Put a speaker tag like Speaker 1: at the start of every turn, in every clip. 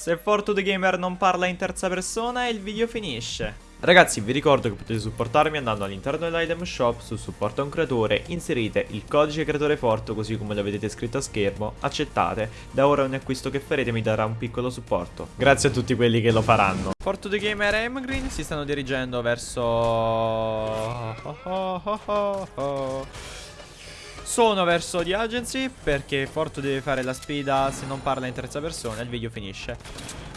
Speaker 1: Se Fortune Gamer non parla in terza persona il video finisce. Ragazzi vi ricordo che potete supportarmi andando all'interno dell'item shop su supporto a un creatore, inserite il codice creatore Forto così come lo vedete scritto a schermo, accettate, da ora ogni acquisto che farete mi darà un piccolo supporto. Grazie a tutti quelli che lo faranno. Fortune Gamer e Emgreen si stanno dirigendo verso... Oh, oh, oh, sono verso The Agency perché Fortu deve fare la sfida se non parla in terza persona il video finisce.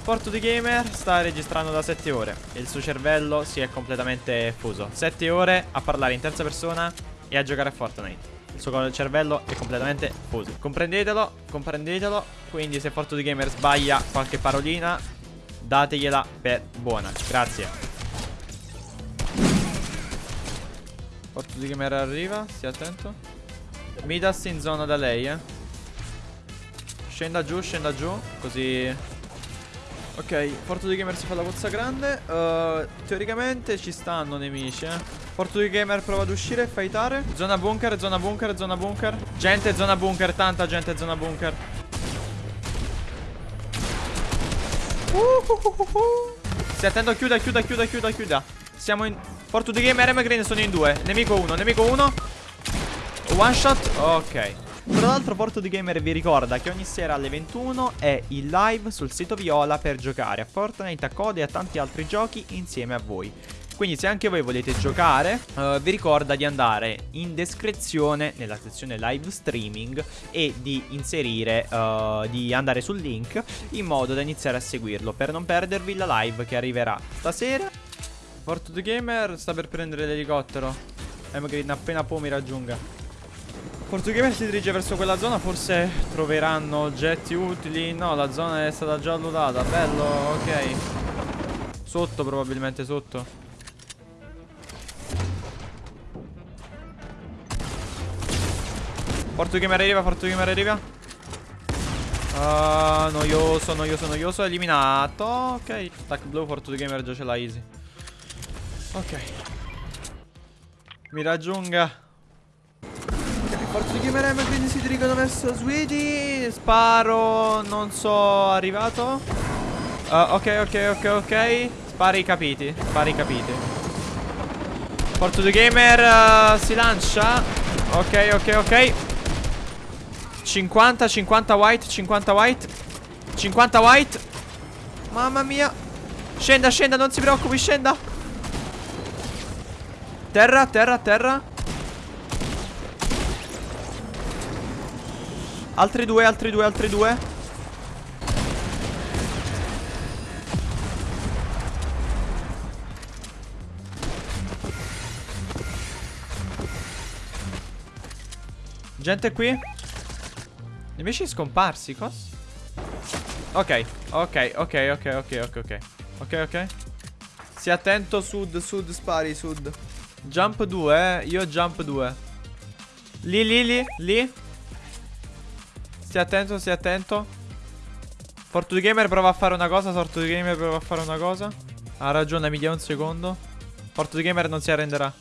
Speaker 1: Porto di Gamer sta registrando da 7 ore e il suo cervello si è completamente fuso. 7 ore a parlare in terza persona e a giocare a Fortnite. Il suo cervello è completamente fuso. Comprendetelo, comprendetelo. Quindi se Forto di Gamer sbaglia qualche parolina, dategliela per buona. Grazie. Porto di Gamer arriva, stia attento. Midas in zona da lei, eh. Scenda giù, scenda giù, così. Ok, Porto di Gamer si fa la pozza grande. Uh, Teoricamente ci stanno nemici eh. Porto di Gamer prova ad uscire e fightare Zona bunker, zona bunker, zona bunker. Gente, zona bunker, tanta gente, zona bunker. Uh. Stai attento, chiuda, chiuda, chiuda, chiuda, chiuda. Siamo in... Porto di Gamer e Green sono in due. Nemico uno, nemico uno One shot, ok tra l'altro Porto di Gamer vi ricorda che ogni sera alle 21 è il live sul sito Viola per giocare a Fortnite, a Code e a tanti altri giochi insieme a voi. Quindi se anche voi volete giocare uh, vi ricorda di andare in descrizione nella sezione live streaming e di inserire, uh, di andare sul link in modo da iniziare a seguirlo per non perdervi la live che arriverà stasera. Porto di Gamer sta per prendere l'elicottero. E magari appena può mi raggiunga. Portugamer si dirige verso quella zona Forse troveranno oggetti utili. No, la zona è stata già lootata Bello, ok. Sotto probabilmente, sotto. Portugamer arriva, Portugamer arriva. Uh, Noioso, noioso, noioso. Eliminato, ok Stack blue, Portugamer già ce l'ha easy. Ok. Mi raggiunga Forza di Gamer M quindi si dirigono verso Sweetie Sparo Non so Arrivato. Uh, Ok ok ok ok. Spari capiti Spari capiti. Forza di Gamer uh, Si lancia. Ok ok ok. 50 50 white 50 white. 50 white. Mamma mia. Scenda scenda non si preoccupi scenda. Terra terra terra Altri due, altri due, altri due. Gente qui? Nemici scomparsi, cosa? Ok, ok, ok, ok, ok, ok, ok. Ok, ok. Stia attento, sud, sud, spari, sud. Jump 2, eh. Io jump 2 Lì, lì, lì, lì Stia attento, stia attento. Fortune Gamer prova a fare una cosa. Fortune Gamer prova a fare una cosa. Ha ragione, mi dia un secondo. Fortune Gamer non si arrenderà.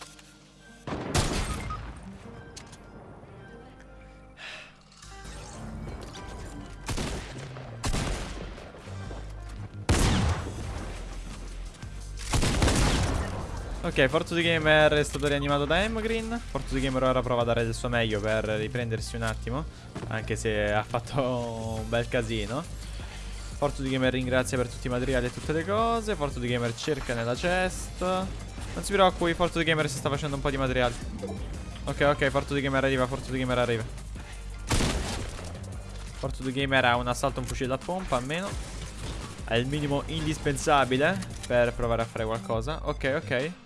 Speaker 1: Ok, Fortune Gamer è stato rianimato da Emgreen. Fortune Gamer ora prova a dare del suo meglio per riprendersi un attimo Anche se ha fatto un bel casino. Fortune Gamer ringrazia per tutti i materiali e tutte le cose. Fortune Gamer cerca nella chest. Non si preoccupi, Fortune Gamer si sta facendo un po' di materiali. Ok, ok, Fortune Gamer arriva, Fortune Gamer arriva. Fortune Gamer ha un assalto, un fucile da pompa almeno. È il minimo indispensabile per provare a fare qualcosa. Ok, ok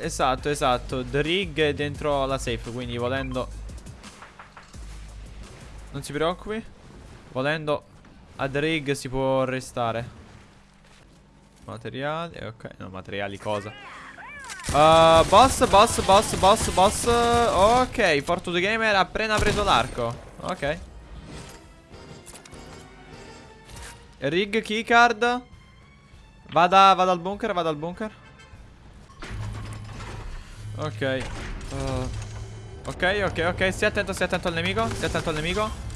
Speaker 1: Esatto, esatto. The rig è dentro la safe, quindi volendo... Non si preoccupi. Volendo a The rig si può restare. Materiali, ok. No, materiali cosa? Uh, boss, boss, boss, boss, boss. Ok, Fortune Gamer ha appena preso l'arco. Ok. Rig keycard. Vada, vada al bunker, vada al bunker. Ok uh, Ok, ok, ok Stia attento, stia attento al nemico Stia attento al nemico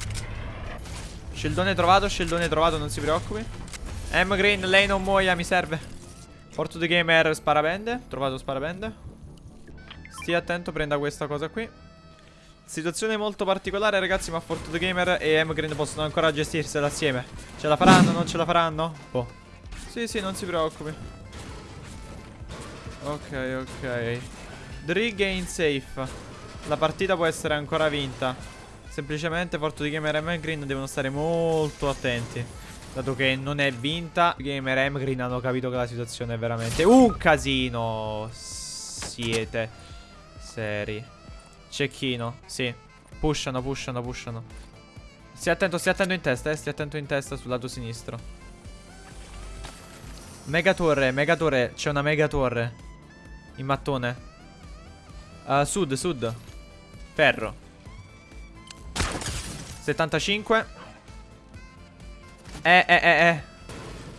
Speaker 1: Scildone trovato, scildone trovato, non si preoccupi. M Green, lei non muoia, mi serve. Porto the gamer, sparabende. Trovato sparabende. Stia attento, prenda questa cosa qui. Situazione molto particolare, ragazzi, ma Forto the Gamer e M Green possono ancora gestirsela assieme. Ce la faranno, non ce la faranno? Boh. Sì, sì, non si preoccupi. Ok, ok. Drig è in safe. La partita può essere ancora vinta. Semplicemente Forto the Gamer e Green devono stare molto attenti. Dato che non è vinta, Gamer e Green hanno capito che la situazione è veramente un casino. Siete seri. Cecchino, sì. Pushano, pushano, pushano. Stia attento, stia attento in testa, eh. Stia attento in testa sul lato sinistro. Mega torre, mega torre. C'è una mega torre. In mattone. Uh, sud, sud. Ferro. 75. Eh, eh, eh, eh.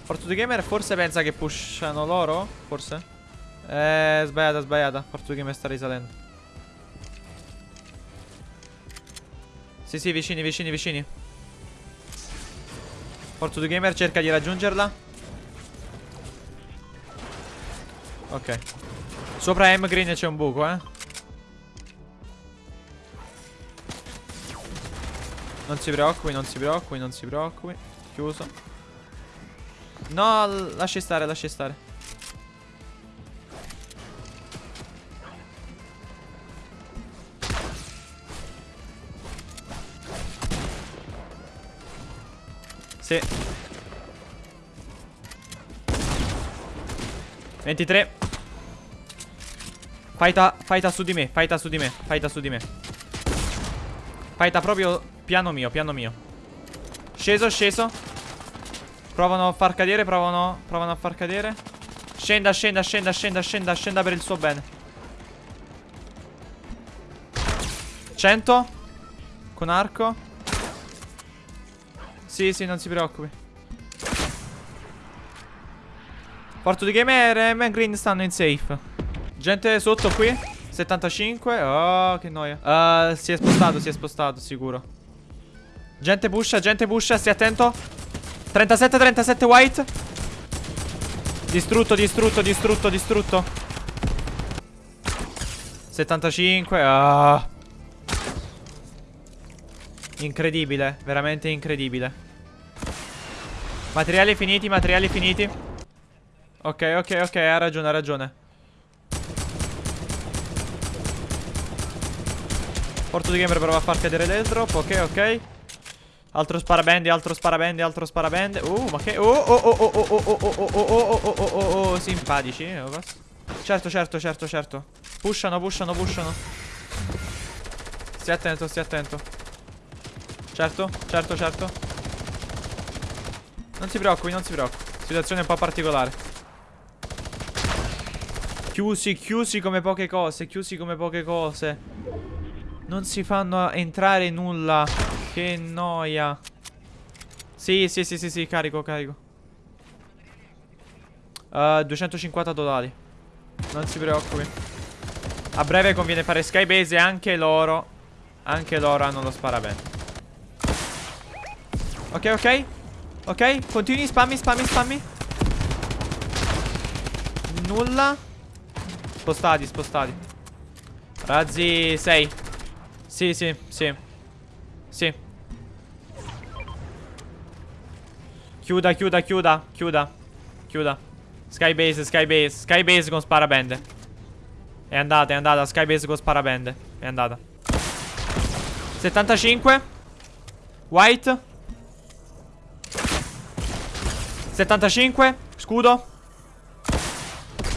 Speaker 1: Fortune Gamer forse pensa che pushano loro? Forse? Eh, sbagliata, sbagliata. Fortune Gamer sta risalendo. Sì, sì, vicini, vicini, vicini. Fortune Gamer cerca di raggiungerla. Ok. Sopra M Green c'è un buco, eh. Non si preoccupi, non si preoccupi, non si preoccupi. Chiuso. No, lasci stare, lasci stare. Sì 23 Faita, faita su di me Faita su di me Faita su di me Faita proprio piano mio Piano mio Sceso, sceso Provano a far cadere Provano, provano a far cadere Scenda, scenda, scenda, scenda, scenda Scenda per il suo bene 100 Con arco sì, sì, non si preoccupi. Porto di Gamer e Man Green stanno in safe. Gente sotto qui. 75. Oh, che noia. Uh, si è spostato, si è spostato, sicuro. Gente pusha, gente pusha, stai attento. 37, 37 white. Distrutto, distrutto, distrutto, distrutto. 75. Ah. Incredibile, veramente incredibile. Materiali finiti, materiali finiti. Ok, ok, ok, ha ragione, ha ragione. Porto di gamer prova a far cadere del drop, ok, ok. Altro sparabendi, altro sparabendi, altro sparabendi. Uh, ma che... Oh, oh, oh, oh, oh, oh, oh, oh, oh, oh, oh, oh, oh, oh, simpatici. Certo, certo, certo, certo. Pushano, pushano, pushano. Stia attento, stia attento. Certo, certo, certo. Non si preoccupi, non si preoccupi. Situazione un po' particolare. Chiusi, chiusi come poche cose, chiusi come poche cose. Non si fanno entrare nulla. Che noia. Sì, sì, sì, sì, sì, carico, carico. Uh, 250 dollari. Non si preoccupi. A breve conviene fare skybase e anche loro. Anche loro hanno lo sparabene. Ok, ok. Ok, continui, spammi, spammi, spammi. Nulla. Spostati, spostati. Razzi 6. Sì, sì, sì. Sì. Chiuda, chiuda, chiuda, chiuda. Chiuda. Skybase, skybase, skybase con sparabende. È andata, è andata, skybase con sparabende. È andata. 75. White. 75 Scudo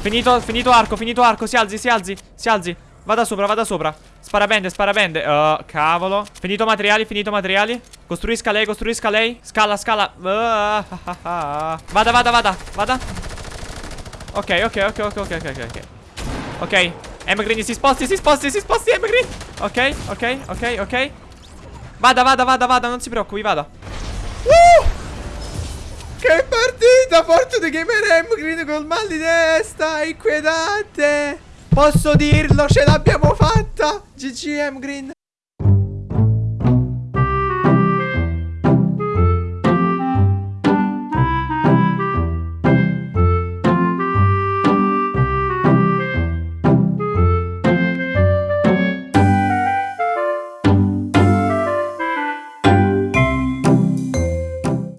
Speaker 1: Finito, finito arco, finito arco Si alzi, si alzi, si alzi Vada sopra, vada sopra Sparabende, sparabende uh, Cavolo Finito materiali, finito materiali Costruisca lei, costruisca lei Scala, scala uh, Vada, vada, vada Vada Ok, ok, ok, ok, ok, ok, ok Ok M Green si sposti, si sposti, si sposti M Green Ok, ok, ok, ok Vada, vada, vada, vada Non si preoccupi, vada uh! Che partita! Fortune Gamer M Green col mal di testa! Inquietante! Posso dirlo, ce l'abbiamo fatta! GG M Green!